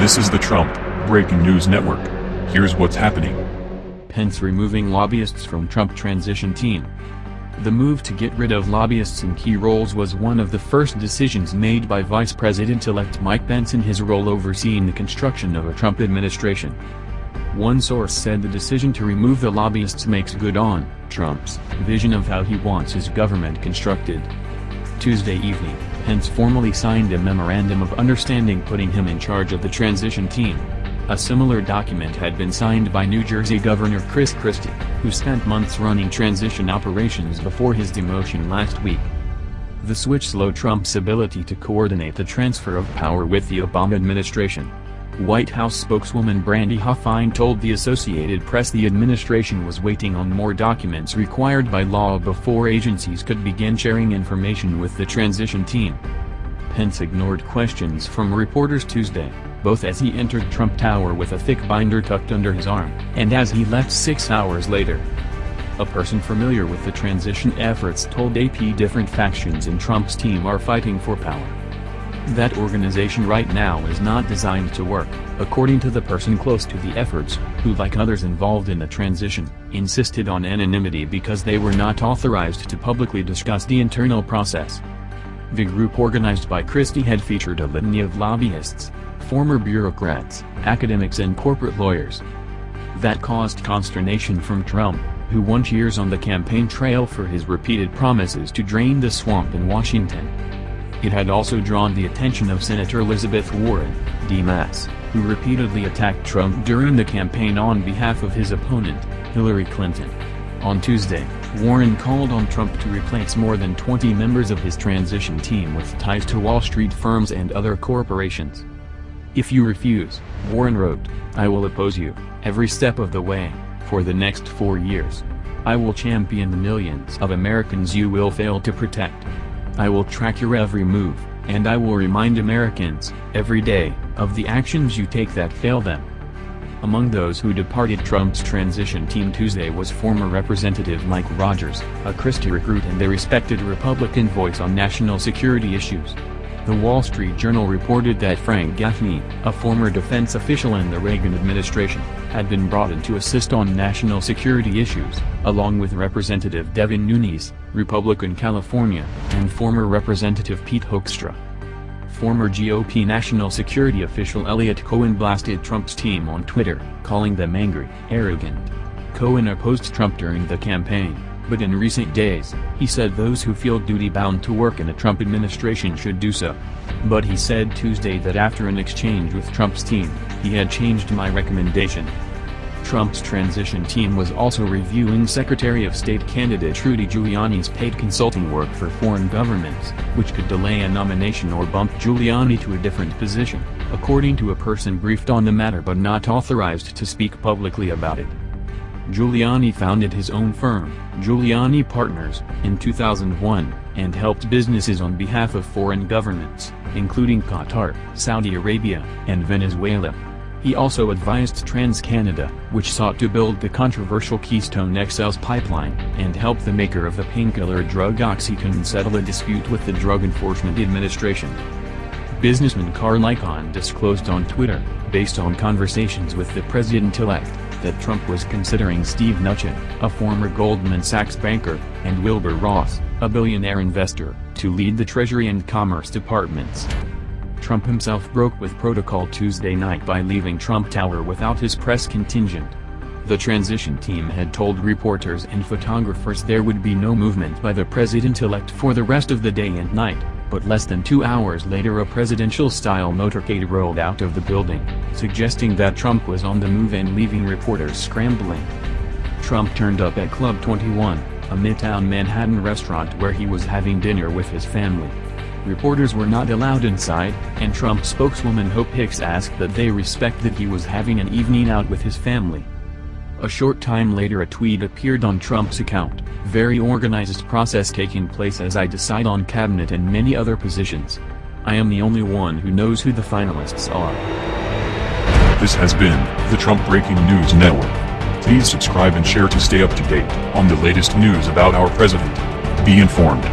This is the Trump Breaking News Network. Here's what's happening. Pence removing lobbyists from Trump transition team. The move to get rid of lobbyists in key roles was one of the first decisions made by Vice President-elect Mike Pence in his role overseeing the construction of a Trump administration. One source said the decision to remove the lobbyists makes good on Trump's vision of how he wants his government constructed. Tuesday evening, Pence formally signed a Memorandum of Understanding putting him in charge of the transition team. A similar document had been signed by New Jersey Governor Chris Christie, who spent months running transition operations before his demotion last week. The switch slowed Trump's ability to coordinate the transfer of power with the Obama administration. White House spokeswoman Brandi Hoffine told the Associated Press the administration was waiting on more documents required by law before agencies could begin sharing information with the transition team. Pence ignored questions from reporters Tuesday, both as he entered Trump Tower with a thick binder tucked under his arm, and as he left six hours later. A person familiar with the transition efforts told AP different factions in Trump's team are fighting for power. That organization right now is not designed to work, according to the person close to the efforts, who like others involved in the transition, insisted on anonymity because they were not authorized to publicly discuss the internal process. The group organized by Christie had featured a litany of lobbyists, former bureaucrats, academics and corporate lawyers. That caused consternation from Trump, who won cheers on the campaign trail for his repeated promises to drain the swamp in Washington. It had also drawn the attention of Senator Elizabeth Warren, D.M.S., who repeatedly attacked Trump during the campaign on behalf of his opponent, Hillary Clinton. On Tuesday, Warren called on Trump to replace more than 20 members of his transition team with ties to Wall Street firms and other corporations. If you refuse, Warren wrote, I will oppose you, every step of the way, for the next four years. I will champion the millions of Americans you will fail to protect. I will track your every move, and I will remind Americans, every day, of the actions you take that fail them. Among those who departed Trump's transition team Tuesday was former Representative Mike Rogers, a Christie recruit and a respected Republican voice on national security issues. The Wall Street Journal reported that Frank Gaffney, a former defense official in the Reagan administration, had been brought in to assist on national security issues, along with Representative Devin Nunes, Republican California, and former Representative Pete Hoekstra. Former GOP national security official Eliot Cohen blasted Trump's team on Twitter, calling them angry, arrogant. Cohen opposed Trump during the campaign but in recent days, he said those who feel duty-bound to work in a Trump administration should do so. But he said Tuesday that after an exchange with Trump's team, he had changed my recommendation. Trump's transition team was also reviewing Secretary of State candidate Rudy Giuliani's paid consulting work for foreign governments, which could delay a nomination or bump Giuliani to a different position, according to a person briefed on the matter but not authorized to speak publicly about it. Giuliani founded his own firm, Giuliani Partners, in 2001, and helped businesses on behalf of foreign governments, including Qatar, Saudi Arabia, and Venezuela. He also advised TransCanada, which sought to build the controversial Keystone XL's pipeline, and help the maker of the painkiller drug OxyContin settle a dispute with the Drug Enforcement Administration. Businessman Carl Icahn disclosed on Twitter, based on conversations with the president-elect, that Trump was considering Steve Mnuchin, a former Goldman Sachs banker, and Wilbur Ross, a billionaire investor, to lead the Treasury and Commerce departments. Trump himself broke with protocol Tuesday night by leaving Trump Tower without his press contingent. The transition team had told reporters and photographers there would be no movement by the president-elect for the rest of the day and night but less than two hours later a presidential-style motorcade rolled out of the building, suggesting that Trump was on the move and leaving reporters scrambling. Trump turned up at Club 21, a Midtown Manhattan restaurant where he was having dinner with his family. Reporters were not allowed inside, and Trump spokeswoman Hope Hicks asked that they respect that he was having an evening out with his family. A short time later a tweet appeared on Trump's account, very organized process taking place as I decide on cabinet and many other positions. I am the only one who knows who the finalists are. This has been the Trump Breaking News Network. Please subscribe and share to stay up to date on the latest news about our president. Be informed.